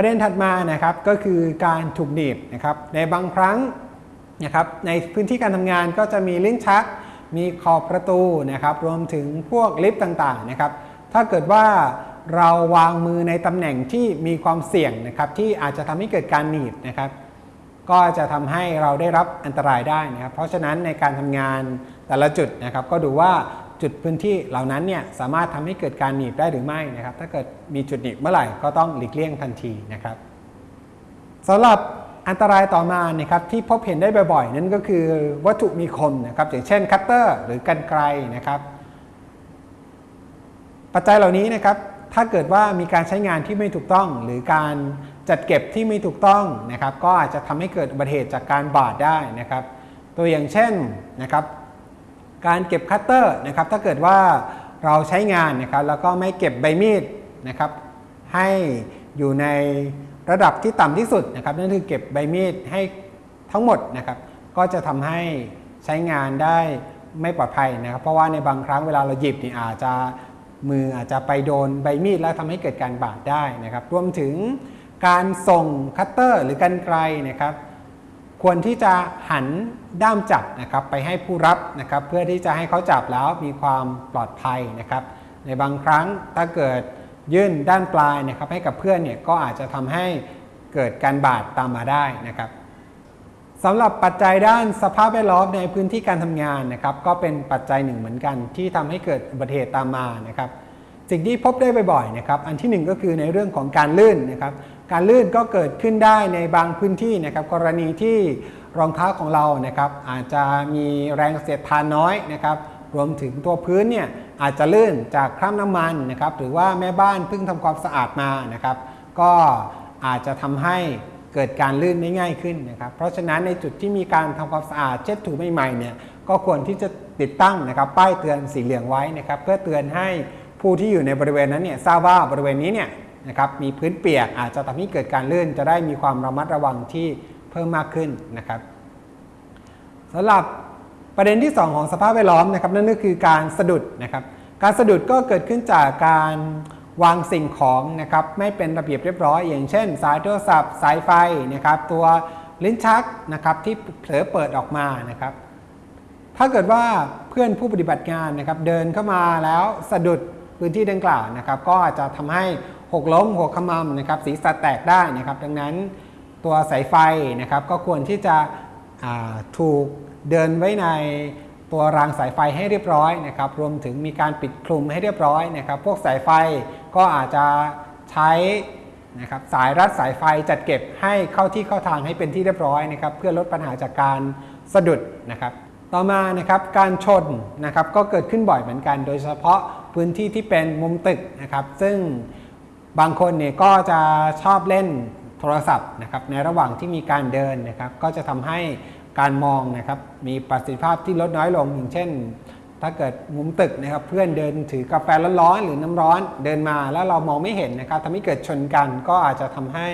ประเด็นถัดมานะครับก็คือการถูกหนีบนะครับในบางครั้งนะครับในพื้นที่การทำงานก็จะมีลิ้นชัก มีขอบประตูนะครับรวมถึงพวกลิฟต์ต่างๆนะครับถ้าเกิดว่าเราวางมือในตำแหน่งที่มีความเสี่ยงนะครับที่อาจจะทำให้เกิดการหนีบนะครับก็จะทำให้เราได้รับอันตรายได้นะครับเพราะฉะนั้นในการทำงานแต่ละจุดนะครับ ก็ดูว่า จุดพื้นที่เหล่านั้นเนี่ยสามารถทำให้เกิดการหนีบได้หรือไม่นะครับ ถ้าเกิดมีจุดหนีบเมื่อไหร่ก็ต้องหลีกเลี่ยงทันทีนะครับสำหรับอันตรายต่อมานะครับที่พบเห็นได้บ่อยๆ นั่นก็คือวัตถุมีคมนะครับอย่างเช่นคัตเตอร์หรือกรรไกรนะครับ ปัจจัยเหล่านี้นะครับถ้าเกิดว่ามีการใช้งานที่ไม่ถูกต้อง หรือการจัดเก็บที่ไม่ถูกต้องนะครับ ก็อาจจะทำให้เกิดอุบัติเหตุจากการบาดได้นะครับ ตัวอย่างเช่นนะครับ การเก็บคัตเตอร์นะครับถ้าเกิดว่าเราใช้งานนะครับแล้วก็ไม่เก็บใบมีดนะครับให้อยู่ในระดับที่ต่ำที่สุดนะครับนั่นคือเก็บใบมีดให้ทั้งหมดนะครับก็จะทำให้ใช้งานได้ไม่ปลอดภัยนะครับ เพราะว่าในบางครั้งเวลาเราหยิบนี่อาจจะมืออาจจะไปโดนใบมีดแล้วทำให้เกิดการบาดได้นะครับ รวมถึงการส่งคัตเตอร์หรือกันไกลนะครับ ควรที่จะหันด้ามจับนะครับไปให้ผู้รับนะครับ เพื่อที่จะให้เขาจับแล้วมีความปลอดภัยนะครับ ในบางครั้งถ้าเกิดยื่นด้านปลายนะครับให้กับเพื่อนเนี่ยก็อาจจะทำให้เกิดการบาดตามมาได้นะครับสำหรับปัจจัยด้านสภาพแวดล้อมในพื้นที่การทำงานนะครับ ก็เป็นปัจจัยหนึ่งเหมือนกัน ที่ทำให้เกิดอุบัติเหตุตามมานะครับ สิ่งที่พบได้บ่อยๆนะครับ อันที่หนึ่งก็คือในเรื่องของการลื่นนะครับ การลื่นก็เกิดขึ้นได้ในบางพื้นที่นะครับกรณีที่รองเท้าของเรานะครับอาจจะมีแรงเสียดทานน้อยนะครับรวมถึงตัวพื้นเนี่ยอาจจะลื่นจากคราบน้ำมันนะครับหรือว่าแม่บ้านเพิ่งทำความสะอาดมานะครับ ก็อาจจะทำให้เกิดการลื่นได้ง่ายขึ้นนะครับ เพราะฉะนั้นในจุดที่มีการทำความสะอาดเช็ดถูใหม่ๆเนี่ยก็ควรที่จะติดตั้งนะครับป้ายเตือนสีเหลืองไว้นะครับเพื่อเตือนให้ผู้ที่อยู่ในบริเวณนั้นเนี่ยทราบว่าบริเวณนี้เนี่ย นะครับมีพื้นเปียกอาจจะทำให้เกิดการลื่น จะได้มีความระมัดระวังที่เพิ่มมากขึ้นนะครับสำหรับประเด็นที่ 2 ของสภาพแวดล้อมนะครับนั่นก็คือการสะดุดนะครับการสะดุดก็เกิดขึ้นจากการวางสิ่งของนะครับไม่เป็นระเบียบเรียบร้อย อย่างเช่น สายโทรศัพท์ สายไฟนะครับตัวลิ้นชักนะครับที่เผลอเปิดออกมานะครับถ้าเกิดว่าเพื่อนผู้ปฏิบัติงานนะครับเดินเข้ามาแล้วสะดุดพื้นที่ดังกล่าวนะครับก็อาจจะทำให้ หกล้มหกขมำนะครับศีรษะแตกได้นะครับ ดังนั้นตัวสายไฟนะครับก็ควรที่จะถูกเดินไว้ในตัวรางสายไฟให้เรียบร้อยนะครับ รวมถึงมีการปิดคลุมให้เรียบร้อยนะครับ พวกสายไฟก็อาจจะใช้นะครับสายรัดสายไฟจัดเก็บให้เข้าที่เข้าทางให้เป็นที่เรียบร้อยนะครับ เพื่อลดปัญหาจากการสะดุดนะครับ ต่อมานะครับการชนนะครับก็เกิดขึ้นบ่อยเหมือนกัน โดยเฉพาะพื้นที่ที่เป็นมุมตึกนะครับ ซึ่ง บางคนเนี่ยก็จะชอบเล่นโทรศัพท์นะครับในระหว่างที่มีการเดินนะครับ ก็จะทำให้การมองนะครับมีประสิทธิภาพที่ลดน้อยลงอย่างเช่น ถ้าเกิดมุมตึกนะครับเพื่อนเดินถือกาแฟร้อนๆหรือน้ำร้อนเดินมาแล้วเรามองไม่เห็นนะครับทำให้เกิดชนกันก็อาจจะทำให้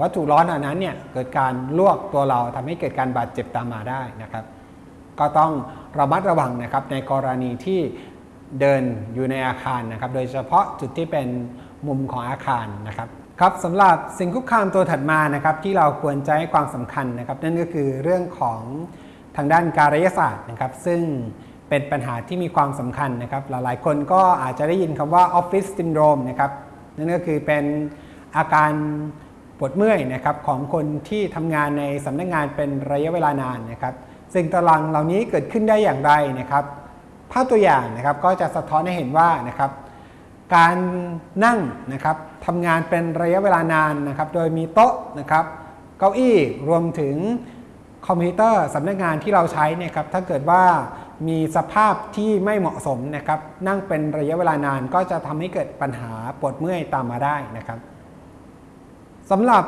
วัตถุร้อนเหล่านั้นเนี่ยเกิดการลวกตัวเราทำให้เกิดการบาดเจ็บตามมาได้นะครับ ก็ต้องระมัดระวังนะครับในกรณีที่เดินอยู่ในอาคารนะครับ โดยเฉพาะจุดที่เป็น มุมของอาคารนะครับครับสำหรับสิ่งคุกคามตัวถัดมานะครับที่เราควรจะให้ความสำคัญนะครับ นั่นก็คือเรื่องของทางด้านการยศาสตร์นะครับ ซึ่งเป็นปัญหาที่มีความสำคัญนะครับ หลายๆ คนก็อาจจะได้ยินคำว่าออฟฟิศซินโดรมนะครับนั่นก็คือเป็นอาการปวดเมื่อยนะครับของคนที่ทำงานในสำนักงงานเป็นระยะเวลานานนะครับสิ่งตลังเหล่านี้เกิดขึ้นได้อย่างไรนะครับ ภาพตัวอย่างนะครับก็จะสะท้อนให้เห็นว่านะครับ การนั่งนะครับทำงานเป็นระยะเวลานานนะครับ โดยมีโต๊ะนะครับเก้าอี้รวมถึงคอมพิวเตอร์สำนักงานที่เราใช้เนี่ยครับถ้าเกิดว่ามีสภาพที่ไม่เหมาะสมนะครับ นั่งเป็นระยะเวลานานก็จะทำให้เกิดปัญหาปวดเมื่อยตามมาได้นะครับสำหรับ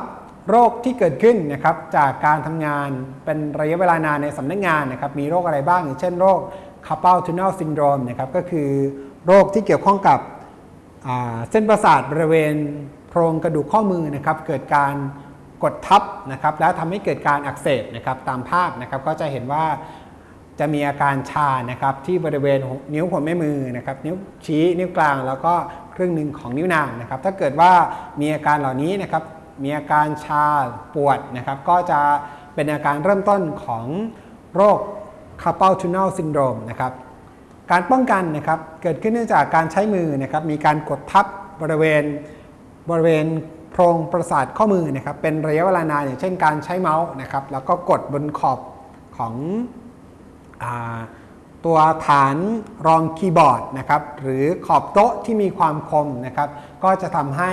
โรคที่เกิดขึ้นนะครับจากการทำงานเป็นระยะเวลานานในสำนักงานนะครับ มีโรคอะไรบ้างอย่างเช่นโรค carpal tunnel syndrome นะครับก็คือโรคที่เกี่ยวข้องกับ เส้นประสาทบริเวณโครงกระดูกข้อมือนะครับเกิดการกดทับนะครับแล้วทำให้เกิดการอักเสบนะครับตามภาพนะครับก็จะเห็นว่าจะมีอาการชานะครับที่บริเวณนิ้วหัวแม่มือนะครับนิ้วชี้นิ้วกลาง แล้วก็ครึ่งหนึ่งของนิ้วนางนะครับถ้าเกิดว่ามีอาการเหล่านี้นะครับมีอาการชาปวดนะครับก็จะเป็นอาการเริ่มต้นของโรค carpal tunnel syndrome นะครับ การป้องกันนะครับเกิดขึ้นเนื่องจากการใช้มือนะครับมีการกดทับบริเวณบริเวณโพรงประสาทข้อมือนะครับเป็นระยะเวลานานอย่างเช่นการใช้เมาส์นะครับแล้วก็กดบนขอบของอตัวฐานรองคีย์บอร์ดนะครับหรือขอบโต๊ะที่มีความคมนะครับก็จะทำให้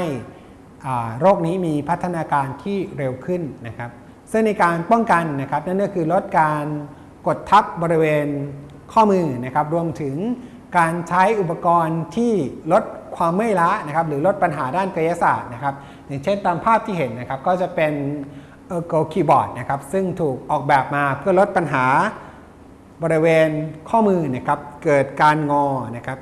โรคนี้มีพัฒนาการที่เร็วขึ้นนะครับซึ่งในการป้องกันนะครับนั่นก็คือลดการกดทับบริเวณ ข้อมือนะครับรวมถึงการใช้อุปกรณ์ที่ลดความเมื่อยล้านะครับหรือลดปัญหาด้านกายศาสตร์นะครับอย่างเช่นตามภาพที่เห็นนะครับก็จะเป็นเออร์โกคีย์บอร์ดนะครับซึ่งถูกออกแบบมาเพื่อลดปัญหาบริเวณข้อมือนะครับเกิดการงอนะครับ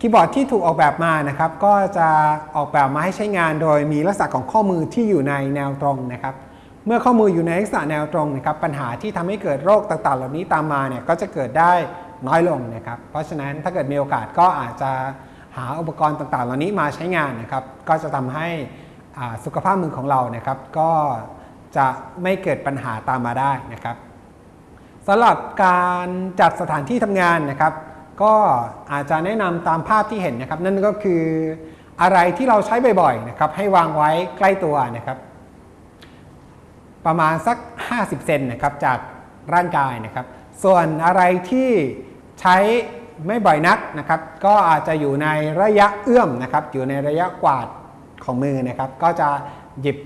คีย์บอร์ดที่ถูกออกแบบมานะครับก็จะออกแบบมาให้ใช้งานโดยมีลักษณะของข้อมือที่อยู่ในแนวตรงนะครับ เมื่อข้อมืออยู่ในลักษณะแนวตรงนะครับปัญหาที่ทำให้เกิดโรคต่างๆ เหล่านี้ตามมาเนี่ยก็จะเกิดได้น้อยลงนะครับ เพราะฉะนั้นถ้าเกิดมีโอกาสก็อาจจะหาอุปกรณ์ต่างๆ เหล่านี้มาใช้งานนะครับ ก็จะทำให้สุขภาพมือของเรานะครับ ก็จะไม่เกิดปัญหาตามมาได้นะครับสำหรับการจัดสถานที่ทำงานนะครับ ก็อาจจะแนะนำตามภาพที่เห็นนะครับ นั่นก็คืออะไรที่เราใช้บ่อยๆนะครับให้วางไว้ใกล้ตัวนะครับ ประมาณสัก 50 เซนนะครับจากร่างกายนะครับ ส่วนอะไรที่ใช้ไม่บ่อยนักนะครับ ก็อาจจะอยู่ในระยะเอื้อมนะครับ อยู่ในระยะกวาดของมือนะครับ ก็จะหยิบ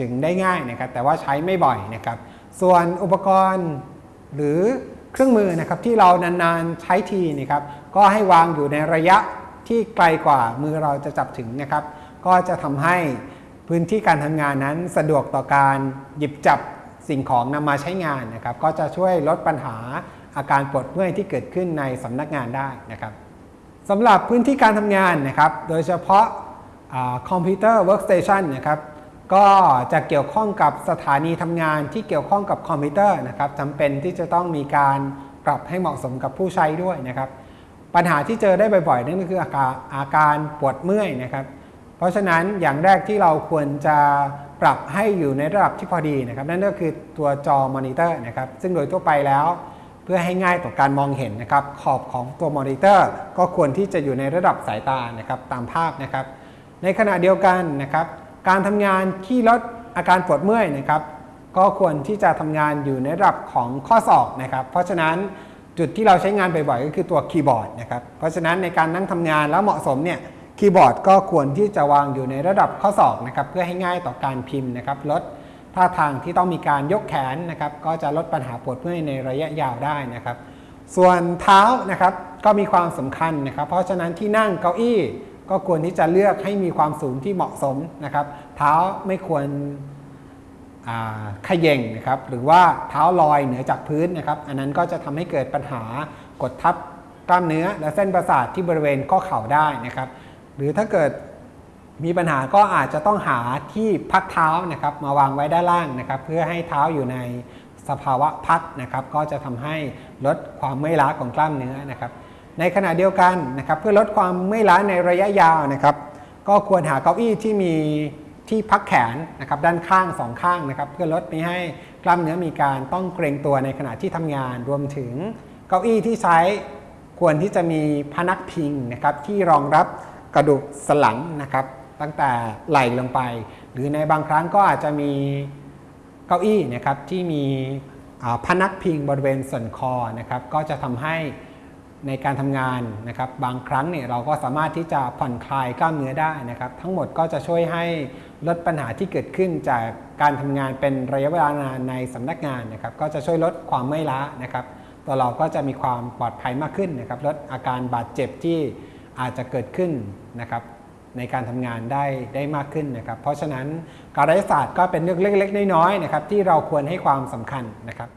ถึงได้ง่ายนะครับ แต่ว่าใช้ไม่บ่อยนะครับ ส่วนอุปกรณ์หรือเครื่องมือนะครับที่เรานานๆใช้ทีนะครับ ก็ให้วางอยู่ในระยะที่ไกลกว่ามือเราจะจับถึงนะครับ ก็จะทำให้ พื้นที่การทำงานนั้นสะดวกต่อการหยิบจับสิ่งของนำมาใช้งานนะครับ ก็จะช่วยลดปัญหาอาการปวดเมื่อยที่เกิดขึ้นในสำนักงานได้นะครับสำหรับพื้นที่การทำงานนะครับ โดยเฉพาะคอมพิวเตอร์ workstation นะครับก็จะเกี่ยวข้องกับสถานีทำงานที่เกี่ยวข้องกับคอมพิวเตอร์นะครับจำเป็นที่จะต้องมีการปรับให้เหมาะสมกับผู้ใช้ด้วยนะครับ ปัญหาที่เจอได้บ่อยๆนั่นก็คืออาการอาการปวดเมื่อยนะครับ เพราะฉะนั้นอย่างแรกที่เราควรจะปรับให้อยู่ในระดับที่พอดีนะครับ นั่นก็คือตัวจอมอนิเตอร์นะครับ ซึ่งโดยทั่วไปแล้ว เพื่อให้ง่ายต่อการมองเห็นนะครับ ขอบของตัวมอนิเตอร์ ก็ควรที่จะอยู่ในระดับสายตานะครับตามภาพนะครับ ในขณะเดียวกันนะครับ การทำงานที่ลดอาการปวดเมื่อยนะครับ ก็ควรที่จะทำงานอยู่ในระดับของข้อศอกนะครับ เพราะฉะนั้นจุดที่เราใช้งานบ่อยๆก็คือตัวคีย์บอร์ดนะครับ เพราะฉะนั้นในการนั่งทำงานแล้วเหมาะสมเนี่ย คีย์บอร์ดก็ควรที่จะวางอยู่ในระดับข้อศอกนะครับเพื่อให้ง่ายต่อการพิมพ์นะครับลดท่าทางที่ต้องมีการยกแขนนะครับก็จะลดปัญหาปวดเมื่อยในระยะยาวได้นะครับ ส่วนเท้านะครับก็มีความสำคัญนะครับ เพราะฉะนั้นที่นั่งเก้าอี้ ก็ควรที่จะเลือกให้มีความสูงที่เหมาะสมนะครับ เท้าไม่ควรขย่งนะครับหรือว่าเท้าลอยเหนือจากพื้นนะครับอันนั้นก็จะทำให้เกิดปัญหากดทับกล้ามเนื้อและเส้นประสาทที่บริเวณข้อเข่าได้นะครับ หรือถ้าเกิดมีปัญหาก็อาจจะต้องหาที่พักเท้านะครับ มาวางไว้ด้านล่างนะครับ เพื่อให้เท้าอยู่ในสภาวะพักนะครับ ก็จะทำให้ลดความเมื่อยล้าของกล้ามเนื้อนะครับ ในขณะเดียวกันนะครับ เพื่อลดความเมื่อยล้าในระยะยาวนะครับ ก็ควรหาเก้าอี้ที่มีที่พักแขนนะครับด้านข้างสองข้างนะครับ เพื่อลดไม่ให้กล้ามเนื้อมีการต้องเกรงตัวในขณะที่ทำงาน รวมถึงเก้าอี้ที่ใช้ควรที่จะมีพนักพิงนะครับที่รองรับ กระดูกสันหลังนะครับ ตั้งแต่ไหล่ลงไป หรือในบางครั้งก็อาจจะมีเก้าอี้นะครับที่มีพนักพิงบริเวณส่วนคอนะครับ ก็จะทำให้ในการทำงานนะครับ บางครั้งเนี่ยเราก็สามารถที่จะผ่อนคลายกล้ามเนื้อได้นะครับ ทั้งหมดก็จะช่วยให้ลดปัญหาที่เกิดขึ้นจากการทำงานเป็นระยะเวลานานในสำนักงานนะครับ ก็จะช่วยลดความเมื่อยล้านะครับ ตัวเราก็จะมีความปลอดภัยมากขึ้นนะครับ ลดอาการบาดเจ็บที่ อาจจะเกิดขึ้นนะครับในการทำงานได้ได้มากขึ้นนะครับ เพราะฉะนั้นการรัฐศาสตร์ก็เป็นเรื่องเล็ก ๆ น้อยๆนะครับที่เราควรให้ความสำคัญนะครับ